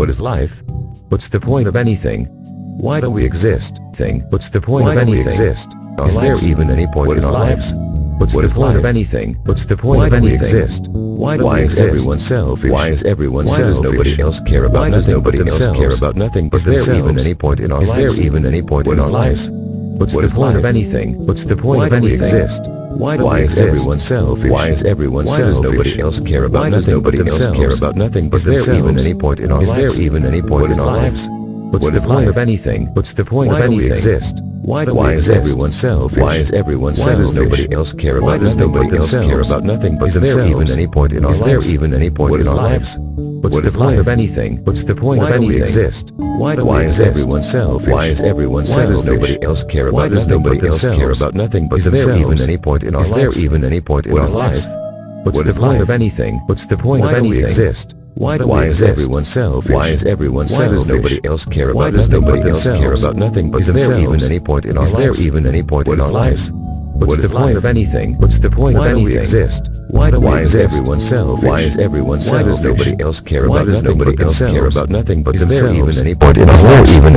What is life? What's the point of anything? Why do we exist? Thing. What's the point Why of do we anything? exist? Our Is there even any point in our lives? What's What the is point of anything? What's the point Why of anything? exist? Why do Why we is exist? everyone selfish? Why is everyone Why does nobody else care about Why does nothing but nobody else care about nothing but Is there themselves? even any point in our Is lives? there even any point in our life? lives? What's What the is point of anything? What's the point Why of anything? exist? Why do Why is exist? everyone selfish? Why is everyone Why selfish? does nobody else care about Why does nothing nobody else care about nothing but Is there themselves? even any point in our Is lives? there even any point What in our life? lives? What's What the is point of anything? What's the point Why of do we exist? Why Why is everyone selfish? Why is everyone Why selfish? does nobody else care Why about does nothing but nobody else care about nothing but Is there even any point in our Is there lives? even any point What in our lives? What's What the point life? of anything? What's the point Why of do we exist? Why do Why we is exist? everyone selfish? Why is everyone Why selfish? does nobody else care Why about does nothing but nobody else care about nothing but Is there themselves? even any point in our Is there lives? even any point in What our is lives? life? What's What the point life? of anything? What's the point Why of do we exist? Why do Why is exist? everyone selfish? Why is everyone Why selfish? does nobody else care Why about does nothing but nobody else care about nothing but Is there themselves? even any point in our Is there lives? even any point in our lives? What's What the point life? of anything? What's the point Why of do we exist? Why do we Why is everyone selfish? Why is everyone Why selfish? does nobody else care Why about does nothing nobody but else care about nothing but Is there themselves? even any point in our lives? even